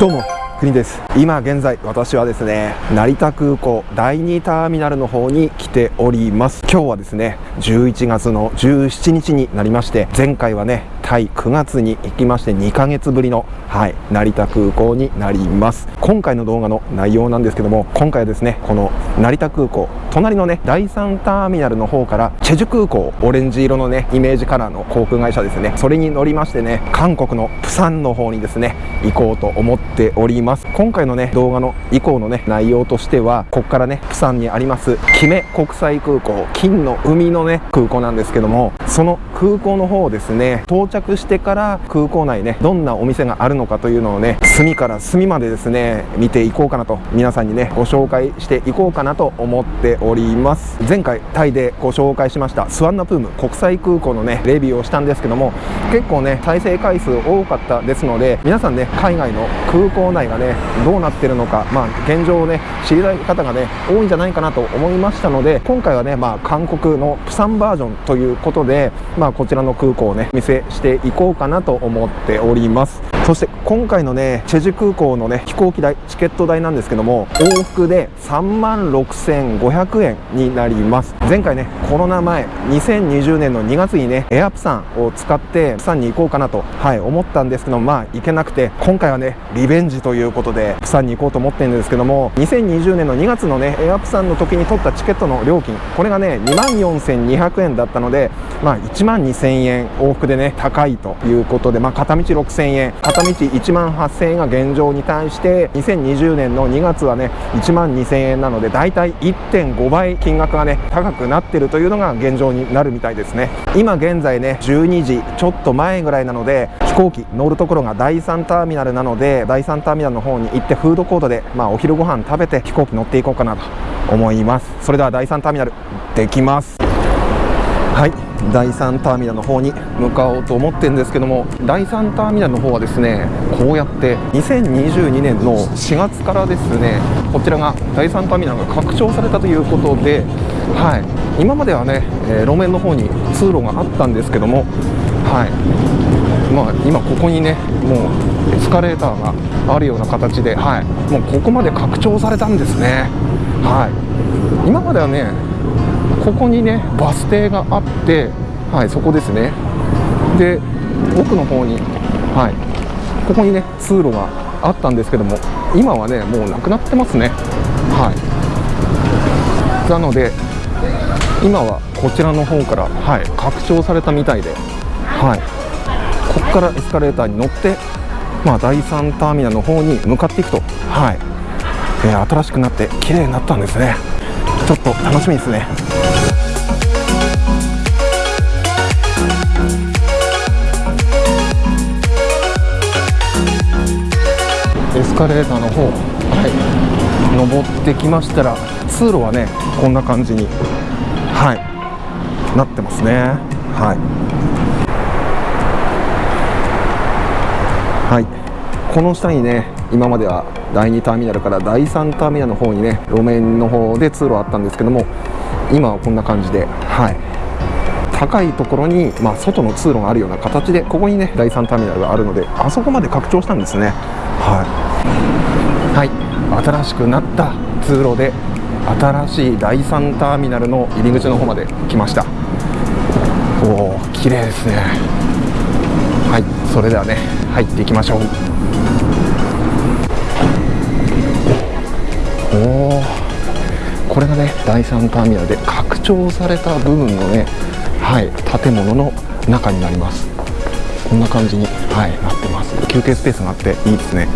どうも国です。今現在私はですね成田空港第2ターミナルの方に来ております。今日はですね11月の17日になりまして前回はねタイ9月に行きまして2ヶ月ぶりのはい成田空港になります。今回の動画の内容なんですけども今回はですねこの成田空港隣のね第3ターミナルの方からチェジュ空港オレンジ色のねイメージカラーの航空会社ですね。それに乗りましてね韓国のプサンの方にですね行こうと思っております。ます。今回のね動画の以降のね内容としてはここからねプサンにありますキメ国際空港金の海のね空港なんですけどもその空港の方ですね到着してから空港内ねどんなお店があるのかというのをね隅から隅までですね見ていこうかなと皆さんにねご紹介していこうかなと思っております。前回タイでご紹介しましたスワンナプーム国際空港のねレビューをしたんですけども結構ね再生回数多かったですので皆さんね海外の空港内がねねどうなってるのかまあ現状をね知りたい方がね多いんじゃないかなと思いましたので今回はねまあ韓国のプサンバージョンということでまあこちらの空港をね見せしていこうかなと思っております。そして今回のねチェジュ空港のね飛行機代チケット代なんですけども往復で3万6500円になります。前回ねコロナ前2020年の2月にねエアプサンを使ってプサンに行こうかなとはい思ったんですけどまあ行けなくて今回はねリベンジということでプサンに行こうと思ってるんですけども2020年の2月のねエアプサンの時に取ったチケットの料金これがね2万4200円だったのでまあ1万2000円往復でね高いということでまあ片道6000円片道1万8000円が現状に対して2020年の2月はね1万2000円なのでだいたい1.5倍金額がね高くなってるというのが現状になるみたいですね。今現在ね12時ちょっと前ぐらいなので飛行機乗るところが第3ターミナルなので第3ターミナルのの方に行ってフードコートでまあお昼ご飯食べて飛行機乗っていこうかなと思います。それでは第3ターミナルできます。はい。第3ターミナルの方に向かおうと思ってるんですけども第3ターミナルの方はですねこうやって2022年の4月からですねこちらが第3ターミナルが拡張されたということで、はい、今まではね、えー、路面の方に通路があったんですけども、はい。まあ、今ここにねもうエスカレーターがあるような形で、はい、もうここまで拡張されたんですね。はい、今まではねここにねバス停があってはいそこですね。で奥の方にはい。ここにね通路があったんですけども今はねもうなくなってますね。はい。なので今はこちらの方からはい拡張されたみたいではい。ここからエスカレーターに乗ってまあ第3ターミナルの方に向かっていくと。はい、えー、新しくなって綺麗になったんですね。ちょっと楽しみですね。エスカレーターの方はい。登ってきましたら通路はねこんな感じにはい。なってますね。はいはいこの下にね今までは第2ターミナルから第3ターミナルの方にね路面の方で通路あったんですけども今はこんな感じではい。高いところに、まあ、外の通路があるような形でここにね第3ターミナルがあるのであそこまで拡張したんですね。はい、はい、新しくなった通路で新しい第3ターミナルの入り口の方まで来ました。おお綺麗ですね。はい。それではね入っていきましょう。これがね第3ターミナルで拡張された部分のねはい、建物の中になります。こんな感じに、はい、なってます。休憩スペースがあっていいですね。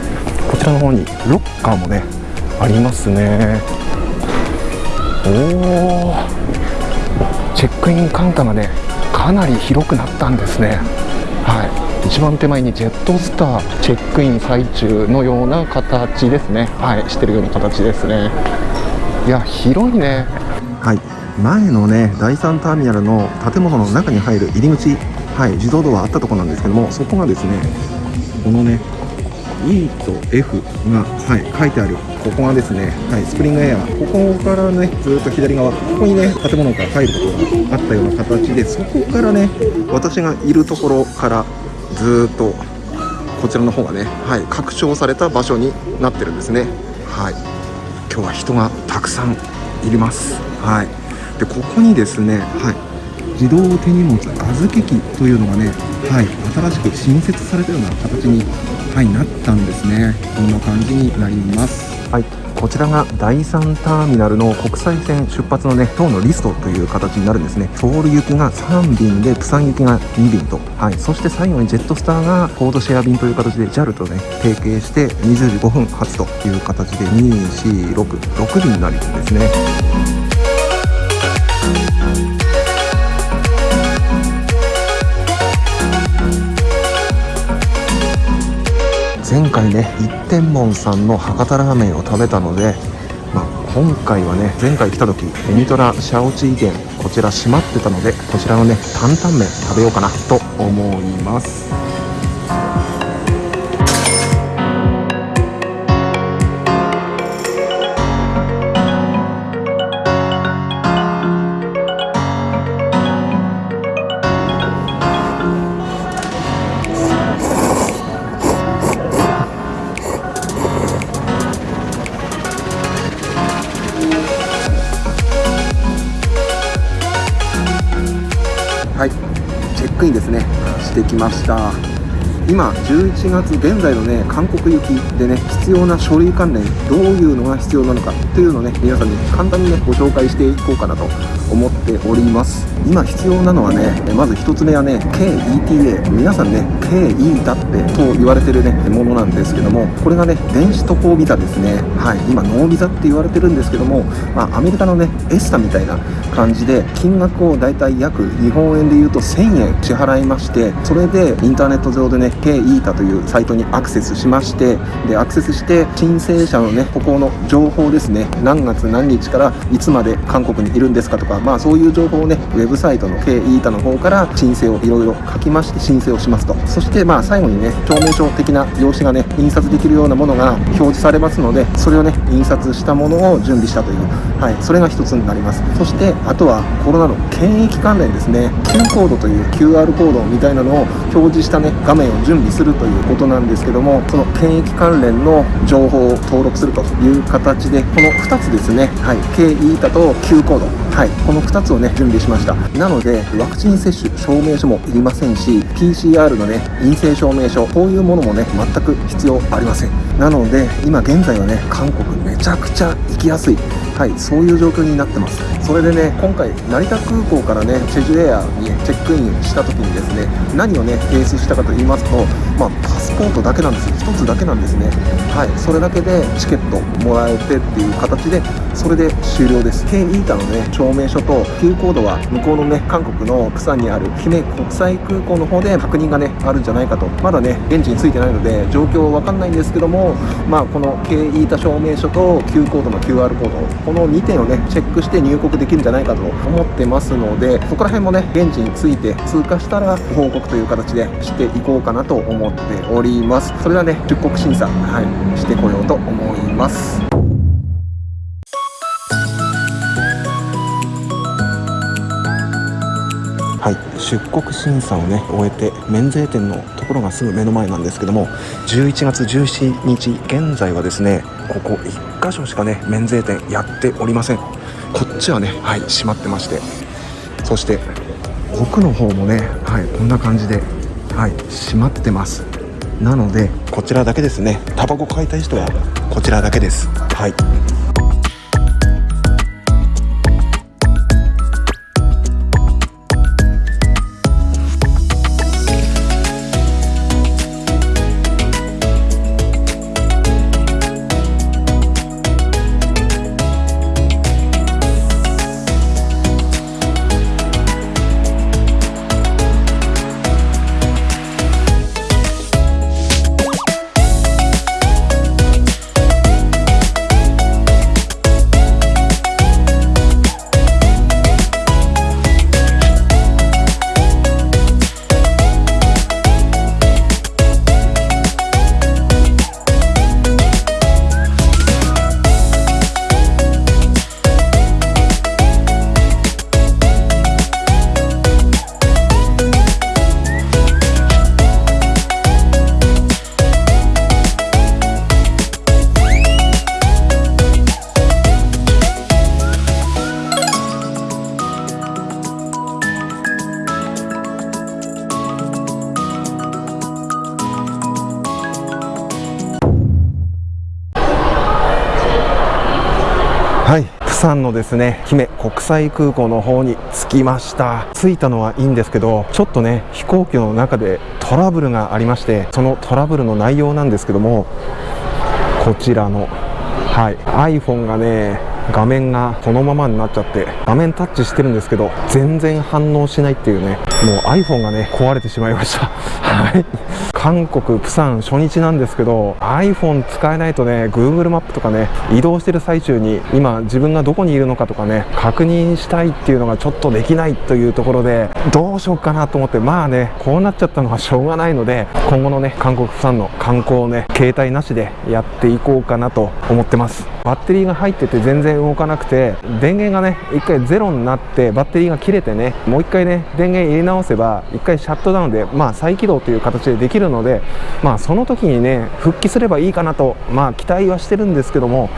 こちらの方にロッカーもねありますね。おおチェックインカウンターがねかなり広くなったんですね。はい。一番手前にジェットスターチェックイン最中のような形ですね。はいしてるような形ですね。いや広いね。はい。前のね第3ターミナルの建物の中に入る入り口、はい、自動ドアあったところなんですけどもそこがですねこのね E と F が、はい、書いてあるここがですね、はい、スプリングエア。ここからねずっと左側ここにね建物が入ることがあったような形でそこからね私がいるところからずっとこちらの方がね、はい、拡張された場所になってるんですね。はい。今日は人がたくさんいります。はい。でここにですねはい。自動手荷物預け機というのがね、はい、新しく新設されたような形に、はい、なったんですね。こんな感じになります。はい。こちらが第3ターミナルの国際線出発のね今日のリストという形になるんですね。ソウル行きが3便でプサン行きが2便と、はい、そして最後にジェットスターがコードシェア便という形で JAL とね提携して20時5分発という形で2466便になるんですね。前回ね一天門さんの博多ラーメンを食べたので、まあ、今回はね前回来た時エニトラシャオチー店こちら閉まってたのでこちらのね担々麺食べようかなと思います。クインですね。してきました。今11月現在のね韓国行きでね必要な書類関連どういうのが必要なのかというのをね皆さんに簡単にねご紹介していこうかなと思っております。今必要なのはねまず1つ目はね KETA 皆さんね KE だってと言われてるねものなんですけどもこれがね電子渡航ビザですね。はい今ノービザって言われてるんですけどもまあアメリカのねエスタみたいな感じで金額をだいたい約日本円で言うと1000円支払いましてそれでインターネット上でね k e タというサイトにアクセスしましてでアクセスして申請者のねここの情報ですね。何月何日からいつまで韓国にいるんですかとかまあそうういう情報をねウェブサイトの k e タの方から申請をいろいろ書きまして申請をしますと。そしてまあ最後にね証明書的な用紙がね印刷できるようなものが表示されますのでそれをね印刷したものを準備したというはいそれが一つになります。そしてあとはコロナの検疫関連ですね。Q コードという QR コードみたいなのを表示したね画面を準備するということなんですけどもその検疫関連の情報を登録するという形でこの2つですね。はい K イータと Q コード。はいこの2つをね準備しました。なのでワクチン接種証明書もいりませんし PCR のね陰性証明書こういうものもね全く必要ありません。なので今現在はね韓国めちゃくちゃ行きやすい。はい、そういう状況になってます。それでね、今回、成田空港からね、チェジュエアにチェックインした時にですね、何をね、提出したかと言いますと、まあ、パスポートだけなんです。1つだけなんですね。はい、それだけでチケットもらえてっていう形で、それで終了です。K イータのね、証明書と Q コードは向こうのね、韓国のプサンにある姫国際空港の方で確認がね、あるんじゃないかと。まだね、現地についてないので、状況わかんないんですけども、まあ、この K イータ証明書と Q コードの QR コード、この2点をねチェックして入国できるんじゃないかと思ってますのでそこら辺もね現地について通過したら報告という形でしていこうかなと思っております。それではね出国審査、はい、してこようと思います。はい、出国審査をね終えて免税店のところがすぐ目の前なんですけども11月17日現在はですねここ1箇所しかね免税店やっておりません。こっちはねはい閉まってまして。そして奥の方もねはいこんな感じではい閉まってます。なのでこちらだけですね。タバコ買いたい人はこちらだけです。はい。はい。釜山のですね姫国際空港の方に着きました。着いたのはいいんですけどちょっとね飛行機の中でトラブルがありましてそのトラブルの内容なんですけどもこちらのはい。iPhone がね画面がこのままになっちゃって画面タッチしてるんですけど全然反応しないっていうねもう iPhone がね壊れてしまいました。はい。韓国プサン初日なんですけど iPhone 使えないとね Google マップとかね移動してる最中に今自分がどこにいるのかとかね確認したいっていうのがちょっとできないというところでどうしようかなと思ってまあねこうなっちゃったのはしょうがないので今後のね韓国プサンの観光をね携帯なしでやっていこうかなと思ってます。バッテリーが入ってて全然動かなくて電源がね1回ゼロになってバッテリーが切れてねもう1回ね電源入れ直せば1回シャットダウンでまあ再起動という形でできるののでまあその時にね復帰すればいいかなとまあ期待はしてるんですけども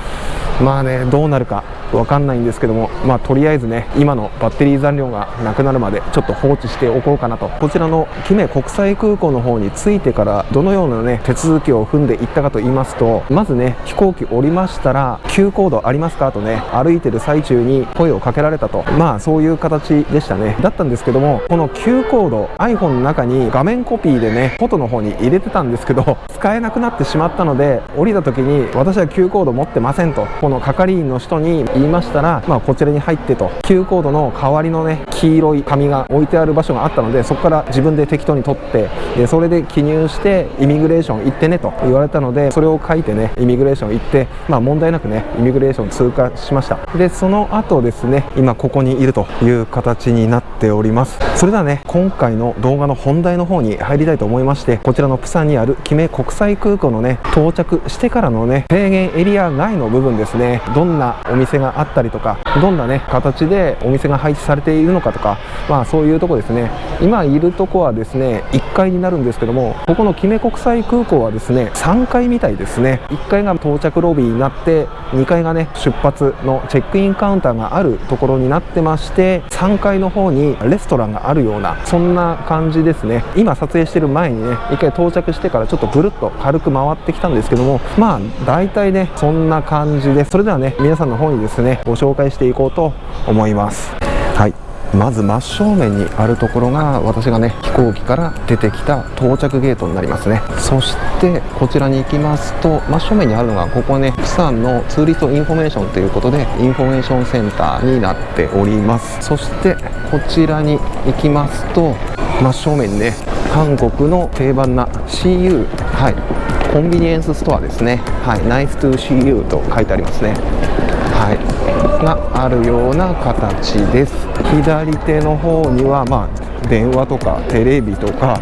まあねどうなるか分かんないんですけどもまあとりあえずね今のバッテリー残量がなくなるまでちょっと放置しておこうかなと。こちらのキメ国際空港の方に着いてからどのようなね手続きを踏んでいったかと言いますとまずね飛行機降りましたら Q コードありますかとね歩いてる最中に声をかけられたと。まあそういう形でしたね。だったんですけどもこの Q コード iPhone の中に画面コピーでねフォトの方にに入れてたんですけど 使えなくなってしまったので降りた時に私は Q コード持ってませんとこの係員の人に言いましたら、まあ、こちらに入ってと。Q コードの代わりのね黄色い紙が置いてある場所があったのでそこから自分で適当に取ってでそれで記入してイミグレーション行ってねと言われたのでそれを書いてねイミグレーション行ってまあ問題なくねイミグレーション通過しました。でその後ですね今ここにいるという形になっております。それではね今回の動画の本題の方に入りたいと思いましてこちらのプサンにあるキメ国際空港のね到着してからのね制限エリア外の部分ですね。どんなお店があったりとかどんなね形でお店が配置されているのかとかまあそういうとこですね。今いるとこはですね1階になるんですけどもここのキメ国際空港はですね3階みたいですね。1階が到着ロビーになって2階がね出発のチェックインカウンターがあるところになってまして3階の方にレストランがあるようなそんな感じですね。今撮影してる前にね1回到着してからちょっとぐるっと軽く回ってきたんですけどもまあ大体ねそんな感じでそれではね皆さんの方にですねご紹介していこうと思います。はい。まず真正面にあるところが私がね飛行機から出てきた到着ゲートになりますね。そしてこちらに行きますと真正面にあるのがここねプサンのツーリストインフォメーションということでインフォメーションセンターになっております。そしてこちらに行きますと真正面にね。韓国の定番な CU はい。コンビニエンスストアですね。はい。Nice to see you と書いてありますね。はい。があるような形です。左手の方にはまあ電話とかテレビとか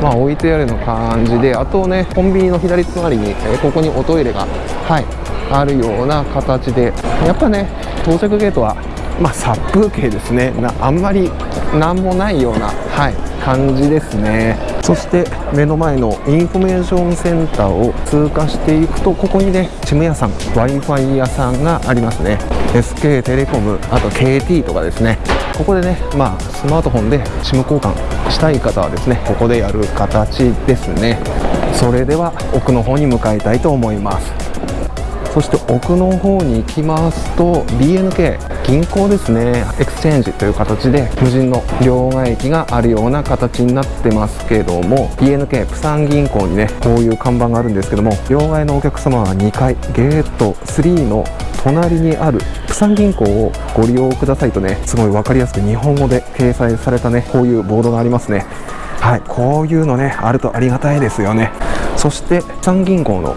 まあ置いてあるの感じであとねコンビニの左隣に、えここにおトイレがはい。あるような形で。やっぱね到着ゲートはまあ殺風景ですね。なあんまり何もないようなはい感じですね。そして目の前のインフォメーションセンターを通過していくとここにね SIM 屋さん w i f i 屋さんがありますね。SK テレコムあと KT とかですね。ここでねまあスマートフォンで SIM 交換したい方はですねここでやる形ですね。それでは奥の方に向かいたいと思います。そして奥の方に行きますと BNK 銀行ですね。 exchange という形で無人の両替機があるような形になってますけども BNK プサン銀行にねこういう看板があるんですけども両替のお客様は2階ゲート3の隣にあるプサン銀行をご利用くださいとねすごい分かりやすく日本語で掲載されたねこういうボードがありますね。はいこういうのねあるとありがたいですよね。そしてプサン銀行の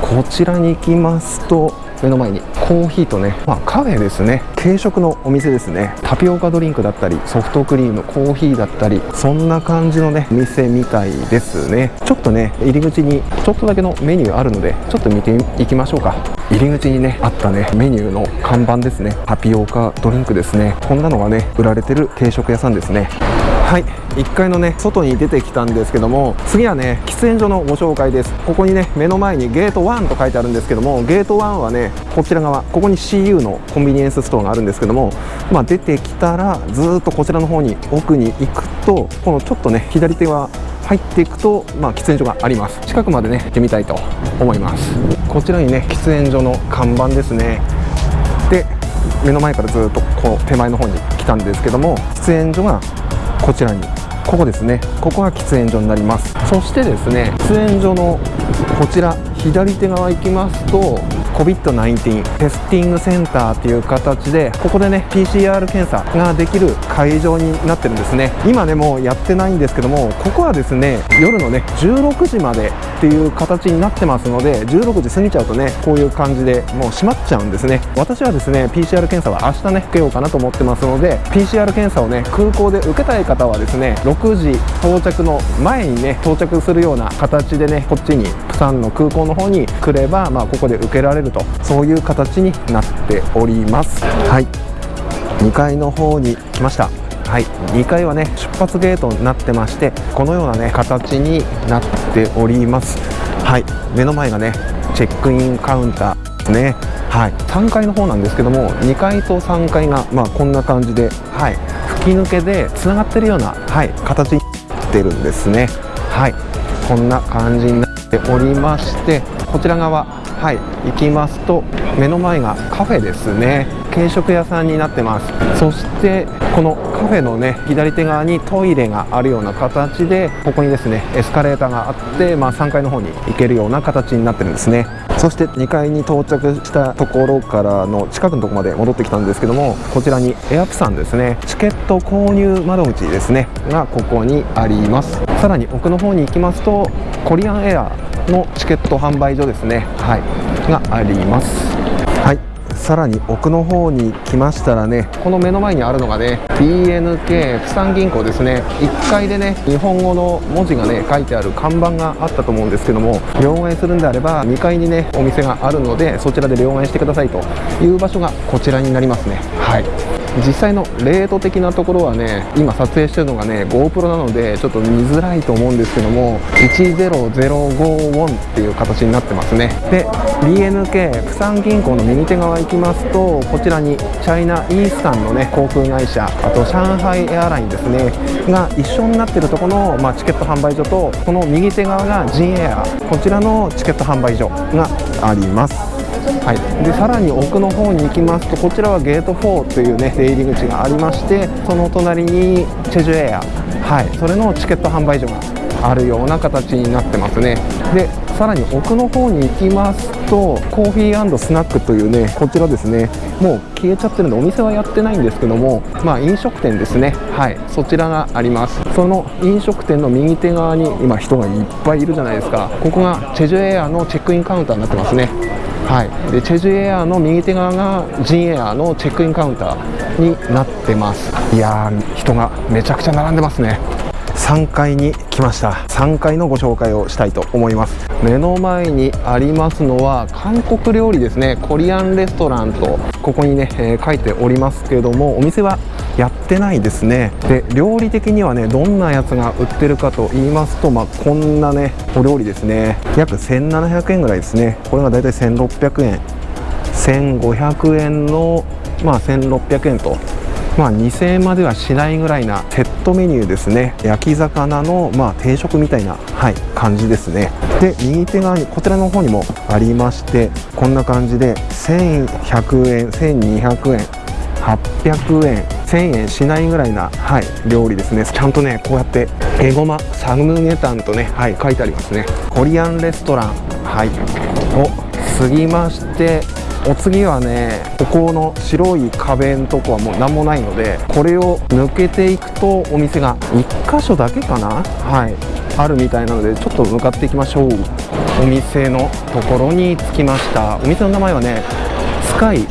こちらに行きますと目の前にコーヒーとね、まあ、カフェですね。軽食のお店ですね。タピオカドリンクだったりソフトクリームコーヒーだったりそんな感じのね店みたいですね。ちょっとね入り口にちょっとだけのメニューあるのでちょっと見ていきましょうか。入り口にねあったねメニューの看板ですね。タピオカドリンクですね。こんなのがね売られてる軽食屋さんですね。はい。1階のね外に出てきたんですけども次はね喫煙所のご紹介です。ここにね目の前にゲート1と書いてあるんですけどもゲート1はねこちら側ここに CU のコンビニエンスストアがあるんですけどもまあ、出てきたらずっとこちらの方に奥に行くとこのちょっとね左手は入っていくと、まあ、喫煙所があります。近くまでね行ってみたいと思います。こちらにね喫煙所の看板ですね。で目の前からずっとこう手前の方に来たんですけども喫煙所がこちらに。ここですね。ここが喫煙所になります。そしてですね喫煙所のこちら左手側行きますと COVID-19 テスティングセンターという形でここでね PCR 検査ができる会場になってるんですね。今でもうやってないんですけどもここはですね夜のね16時までっていう形になってますので16時過ぎちゃうとねこういう感じでもう閉まっちゃうんですね。私はですね PCR 検査は明日ね受けようかなと思ってますので PCR 検査をね空港で受けたい方はですね6時到着の前にね到着するような形でねこっちにプサンの空港の方に来ればまあここで受けられるとそういう形になっております。はい。2階の方に来ました。はい。2階はね出発ゲートになってましてこのようなね形になっております。はい。目の前がねチェックインカウンターですね。はい。3階の方なんですけども2階と3階がまあこんな感じではい。吹き抜けでつながってるようなはい。形になってるんですね。はい。こんな感じになておりましてこちら側はい行きますと目の前がカフェですね。軽食屋さんになってます。そしてこのカフェのね左手側にトイレがあるような形でここにですねエスカレーターがあって、まあ、3階の方に行けるような形になってるんですね。そして2階に到着したところからの近くのとこまで戻ってきたんですけどもこちらにエアプさんですねチケット購入窓口ですねがここにあります。さらに奥の方に行きますとコリアンエアのチケット販売所ですねはいがあります。さらに奥の方に来ましたらねこの目の前にあるのがね BNK プサン銀行ですね。1階でね日本語の文字がね書いてある看板があったと思うんですけども両替するんであれば2階にねお店があるのでそちらで両替してくださいという場所がこちらになりますね。はい。実際のレート的なところはね今撮影してるのがね GoPro なのでちょっと見づらいと思うんですけども10051っていう形になってますね。で BNK プサン銀行の右手側行きますとこちらにチャイナイースタンのね航空会社と上海エアラインですねが一緒になっているところの、まあ、チケット販売所とこの右手側がジンエアこちらのチケット販売所があります。はい、でさらに奥の方に行きますとこちらはゲート4というね出入り口がありましてその隣にチェジュエア、はい、それのチケット販売所があるような形になってますね。でさらに奥の方に行きますとコーヒースナックというねこちらですね。もう消えちゃってるんでお店はやってないんですけどもまあ飲食店ですね。はい。そちらがあります。その飲食店の右手側に今人がいっぱいいるじゃないですか。ここがチェジュエアのチェックインカウンターになってますね。はい、でチェジュエアの右手側がジンエアのチェックインカウンターになってます。いやー人がめちゃくちゃ並んでますね。3階に来ました。3階のご紹介をしたいと思います。目の前にありますのは韓国料理ですね。コリアンレストランとここにね、えー書いておりますけれどもお店はやってないですね。で料理的にはねどんなやつが売ってるかと言いますとまあ、こんなねお料理ですね。約1700円ぐらいですね。これがだいたい1600円1500円のまあ1600円とまあ、2000円まではしないぐらいなセットメニューですね。焼き魚のまあ定食みたいな、はい、感じですね。で右手側にこちらの方にもありましてこんな感じで1100円1200円800円1000円しないぐらいな、はい、料理ですね。ちゃんとねこうやってエゴマサムゲタンとね、はい、書いてありますね。コリアンレストラン、はい、を過ぎましてお次はねここの白い壁のとこはもう何もないのでこれを抜けていくとお店が1箇所だけかなはいあるみたいなのでちょっと向かっていきましょう。お店のところに着きました。お店の名前はねスカイ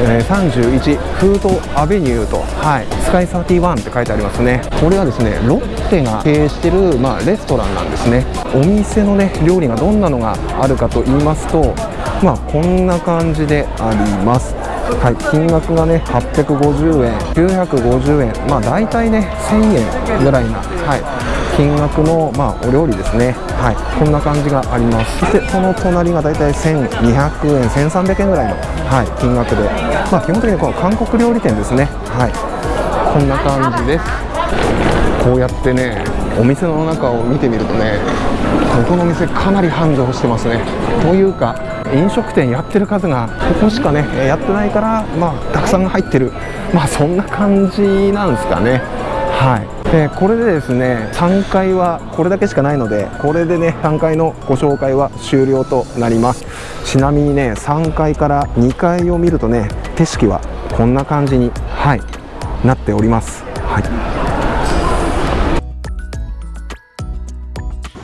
え31フードアベニューと、はい、スカイ31って書いてありますね。これはですねロッテが経営してる、まあ、レストランなんですね。お店のね料理がどんなのがあるかと言いますとまあこんな感じであります。はい、金額がね850円950円まあ大体ね1000円ぐらいな、はい、金額の、まあ、お料理ですね、はい、こんな感じがあります。そしてその隣が大体1200円1300円ぐらいの、はい、金額で、まあ、基本的にこの韓国料理店ですね、はい、こんな感じです。こうやってねお店の中を見てみるとねここのお店かなり繁盛してますね。というか飲食店やってる数がここしかねやってないからまあたくさん入ってる。まあそんな感じなんですかね。はい。でこれでですね3階はこれだけしかないのでこれでね3階のご紹介は終了となります。ちなみにね3階から2階を見るとね景色はこんな感じにはいなっております。はい。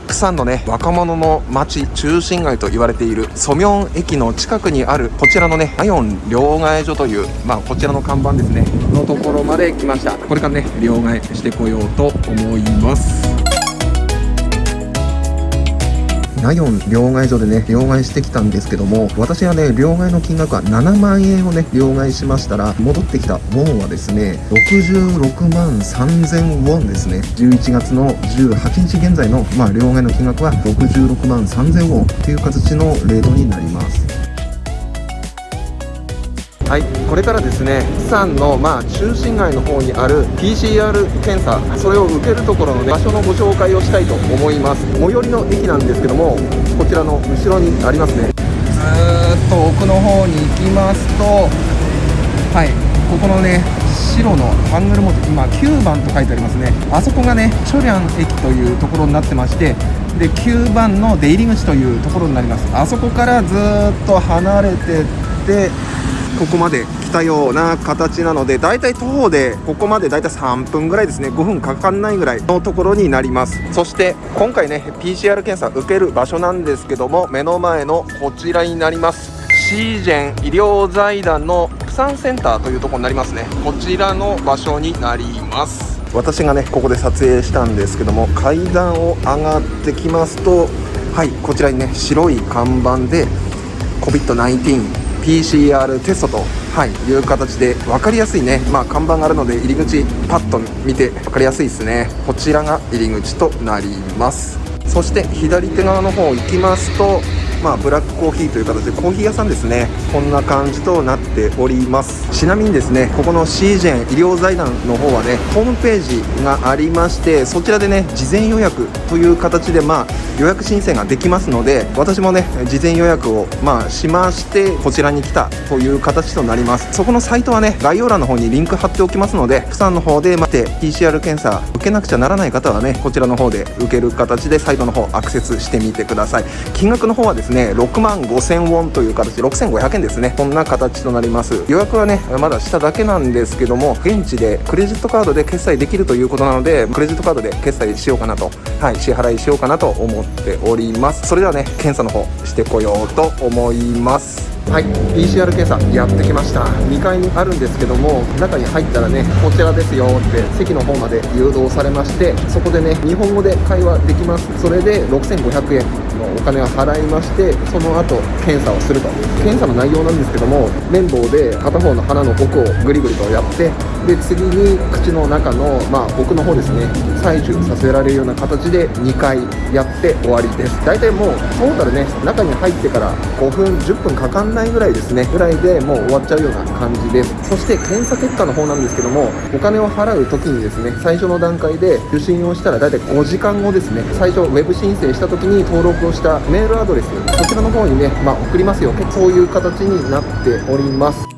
釜山のね若者の街中心街と言われているソミョン駅の近くにあるこちらのねアヨン両替所というまあこちらの看板ですね。のところまで来ましたこれからね両替してこようと思いますナヨン両替所でね、両替してきたんですけども、私はね、両替の金額は7万円をね、両替しましたら、戻ってきたウォンはですね、66万3000ウォンですね。11月の18日現在の、まあ、両替の金額は66万3000ウォンっていう形のレートになります。はいこれからですね釜山のまあ中心街の方にある PCR 検査それを受けるところの、ね、場所のご紹介をしたいと思います。最寄りの駅なんですけどもこちらの後ろにありますね。ずっと奥の方に行きますとはいここのね白のハングル文字今9番と書いてありますね。あそこがねチョリャン駅というところになってましてで9番の出入り口というところになります。あそこからずっと離れてってここまで来たような形なのでだいたい徒歩でここまでだいたい3分ぐらいですね。5分かかんないぐらいのところになります。そして今回ね PCR 検査受ける場所なんですけども目の前のこちらになります。シージェン医療財団のプサンセンターというところになりますね。こちらの場所になります。私がねここで撮影したんですけども階段を上がってきますとはいこちらにね白い看板で COVID-19 PCR テストと、はい、いう形で分かりやすいね、まあ、看板があるので入り口パッと見て分かりやすいですね。こちらが入り口となります。そして左手側の方行きますとまあ、ブラックコーヒーという形でコーヒー屋さんですね。こんな感じとなっております。ちなみにですねここのシージェン医療財団の方はねホームページがありましてそちらでね事前予約という形でまあ予約申請ができますので私もね事前予約をまあしましてこちらに来たという形となります。そこのサイトはね概要欄の方にリンク貼っておきますので釜山の方で待って PCR 検査受けなくちゃならない方はねこちらの方で受ける形でサイトの方アクセスしてみてください。金額の方はですねですね6万5000ウォンという形6500円ですね。こんな形となります。予約はねまだしただけなんですけども現地でクレジットカードで決済できるということなのでクレジットカードで決済しようかなと。はい支払いしようかなと思っております。それではね検査の方してこようと思います。はい PCR 検査やってきました。2階にあるんですけども中に入ったらねこちらですよって席の方まで誘導されましてそこでね日本語で会話できます。それで6500円。のお金を払いましてその後検査をすると。検査の内容なんですけども綿棒で片方の鼻の奥をグリグリとやってで次に口の中の、まあ、奥の方ですね採取させられるような形で2回やって終わりです。大体もうトータルね中に入ってから5分10分かかんないぐらいですね。ぐらいでもう終わっちゃうような感じです。そして検査結果の方なんですけどもお金を払う時にですね最初の段階で受診をしたら大体5時間後ですね。最初ウェブ申請した時に登録をしたメールアドレスこちらの方にね、まあ、送りますよ。そういう形になっております。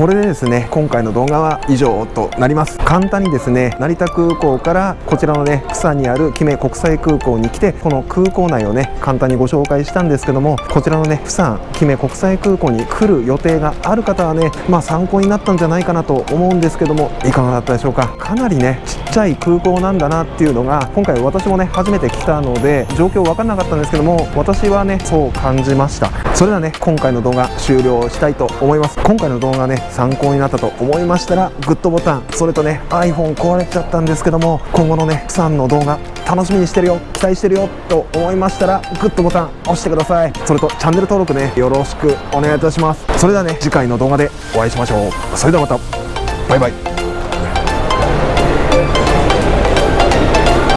これでですね今回の動画は以上となります。簡単にですね成田空港からこちらのね釜山にあるキメ国際空港に来てこの空港内をね簡単にご紹介したんですけどもこちらのね釜山キメ国際空港に来る予定がある方はねまあ参考になったんじゃないかなと思うんですけどもいかがだったでしょうか。かなりねちっちゃい空港なんだなっていうのが今回私もね初めて来たので状況分かんなかったんですけども私はねそう感じました。それではね今回の動画終了したいと思います。今回の動画ね参考になったと思いましたらグッドボタンそれとね iPhone 壊れちゃったんですけども今後のねプサンの動画楽しみにしてるよ期待してるよと思いましたらグッドボタン押してください。それとチャンネル登録ねよろしくお願いいたします。それではね次回の動画でお会いしましょう。それではまた。バイバイ。